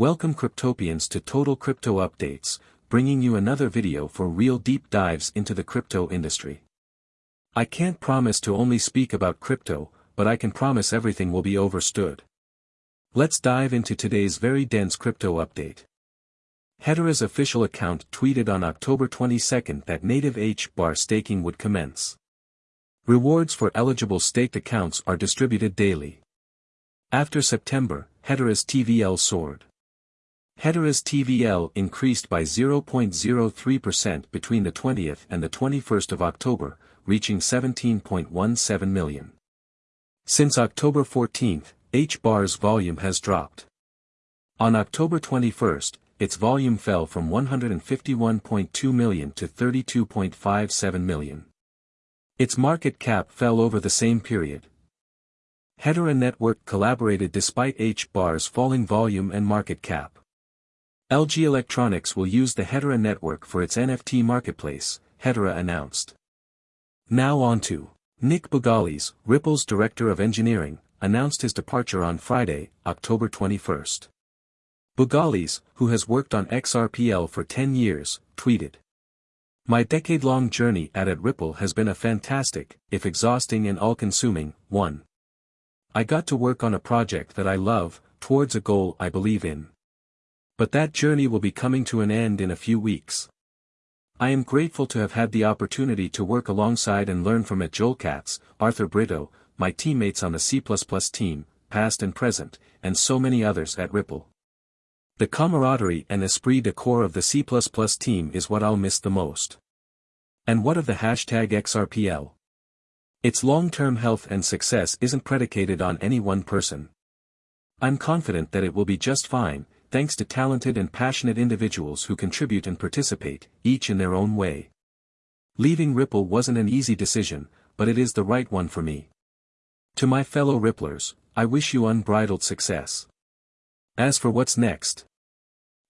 Welcome Cryptopians to Total Crypto Updates, bringing you another video for real deep dives into the crypto industry. I can't promise to only speak about crypto, but I can promise everything will be overstood. Let's dive into today's very dense crypto update. Hedera's official account tweeted on October 22 that native H-bar staking would commence. Rewards for eligible staked accounts are distributed daily. After September, Hedera's TVL soared. Hedera's TVL increased by 0.03% between the 20th and the 21st of October, reaching 17.17 million. Since October 14, H-bar's volume has dropped. On October 21, its volume fell from 151.2 million to 32.57 million. Its market cap fell over the same period. Hedera Network collaborated despite H-bar's falling volume and market cap. LG Electronics will use the Hedera network for its NFT marketplace, Hedera announced. Now on to Nick Bougalis, Ripple's Director of Engineering, announced his departure on Friday, October 21. Bougalis, who has worked on XRPL for 10 years, tweeted. My decade-long journey at, at Ripple has been a fantastic, if exhausting and all-consuming, one. I got to work on a project that I love, towards a goal I believe in. But that journey will be coming to an end in a few weeks. I am grateful to have had the opportunity to work alongside and learn from at Joel Katz, Arthur Brito, my teammates on the C++ team, past and present, and so many others at Ripple. The camaraderie and esprit de corps of the C++ team is what I'll miss the most. And what of the hashtag XRPL? Its long-term health and success isn't predicated on any one person. I'm confident that it will be just fine, thanks to talented and passionate individuals who contribute and participate, each in their own way. Leaving Ripple wasn't an easy decision, but it is the right one for me. To my fellow Ripplers, I wish you unbridled success. As for what's next,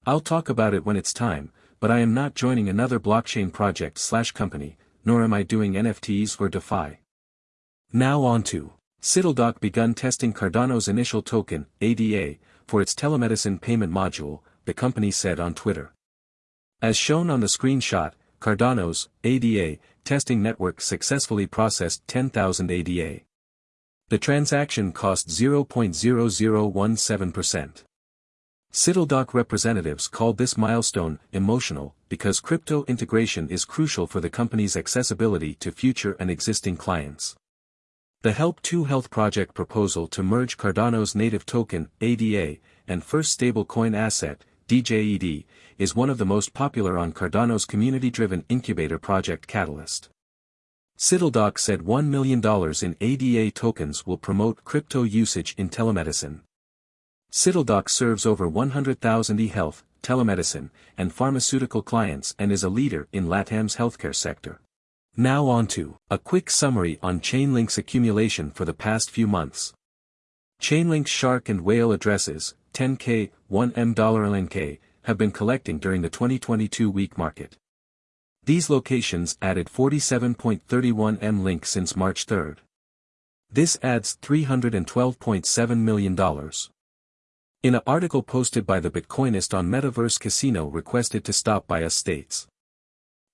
I'll talk about it when it's time, but I am not joining another blockchain project slash company, nor am I doing NFTs or DeFi. Now on to. Citadel begun testing Cardano's initial token, ADA, for its telemedicine payment module, the company said on Twitter. As shown on the screenshot, Cardano's, ADA, testing network successfully processed 10,000 ADA. The transaction cost 0.0017%. Citadel representatives called this milestone emotional because crypto integration is crucial for the company's accessibility to future and existing clients. The Help 2 Health project proposal to merge Cardano's native token, ADA, and first stablecoin asset, DJED, is one of the most popular on Cardano's community-driven incubator project Catalyst. Citadel said $1 million in ADA tokens will promote crypto usage in telemedicine. Citadel serves over 100,000 e-health, telemedicine, and pharmaceutical clients and is a leader in LATAM's healthcare sector. Now on to a quick summary on Chainlink's accumulation for the past few months. Chainlink's shark and whale addresses, 10K, 1M LNK, have been collecting during the 2022 weak market. These locations added 47.31 M link since March 3. This adds $312.7 million. In an article posted by the Bitcoinist on Metaverse Casino requested to stop by us states.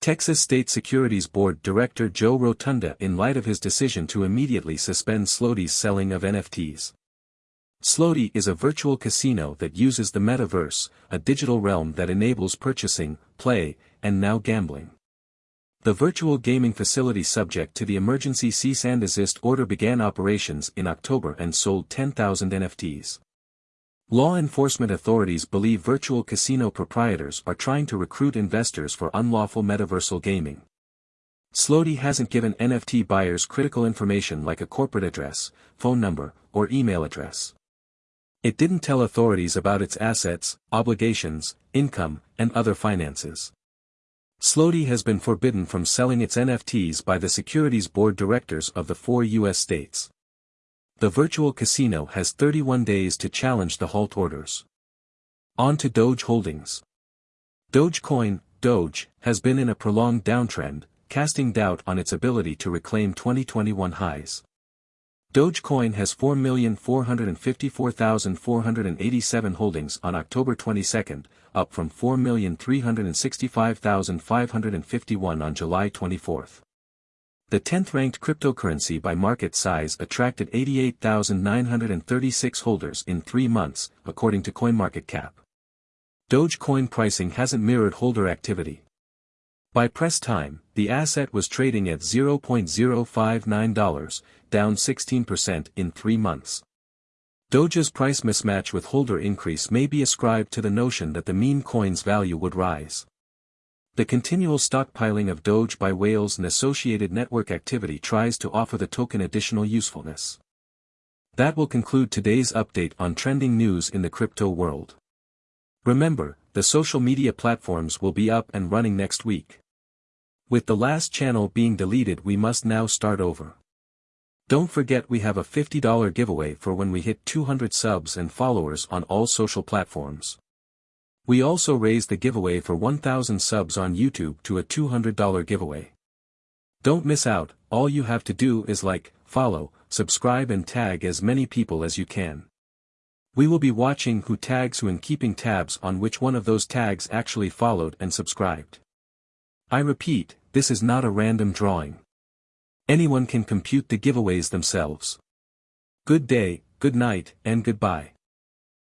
Texas State Securities Board Director Joe Rotunda in light of his decision to immediately suspend Slotie's selling of NFTs. Slotie is a virtual casino that uses the metaverse, a digital realm that enables purchasing, play, and now gambling. The virtual gaming facility subject to the emergency cease and desist order began operations in October and sold 10,000 NFTs. Law enforcement authorities believe virtual casino proprietors are trying to recruit investors for unlawful metaversal gaming. Slotie hasn't given NFT buyers critical information like a corporate address, phone number, or email address. It didn't tell authorities about its assets, obligations, income, and other finances. Slotie has been forbidden from selling its NFTs by the securities board directors of the four U.S. states the virtual casino has 31 days to challenge the halt orders. On to Doge Holdings. Dogecoin, Doge, has been in a prolonged downtrend, casting doubt on its ability to reclaim 2021 highs. Dogecoin has 4,454,487 holdings on October 22, up from 4,365,551 on July 24. The 10th-ranked cryptocurrency by market size attracted 88,936 holders in three months, according to CoinMarketCap. Dogecoin pricing hasn't mirrored holder activity. By press time, the asset was trading at $0.059, down 16% in three months. Doge's price mismatch with holder increase may be ascribed to the notion that the meme coin's value would rise. The continual stockpiling of Doge by whales and associated network activity tries to offer the token additional usefulness. That will conclude today's update on trending news in the crypto world. Remember, the social media platforms will be up and running next week. With the last channel being deleted we must now start over. Don't forget we have a $50 giveaway for when we hit 200 subs and followers on all social platforms. We also raised the giveaway for 1000 subs on YouTube to a $200 giveaway. Don't miss out, all you have to do is like, follow, subscribe and tag as many people as you can. We will be watching who tags who and keeping tabs on which one of those tags actually followed and subscribed. I repeat, this is not a random drawing. Anyone can compute the giveaways themselves. Good day, good night, and goodbye.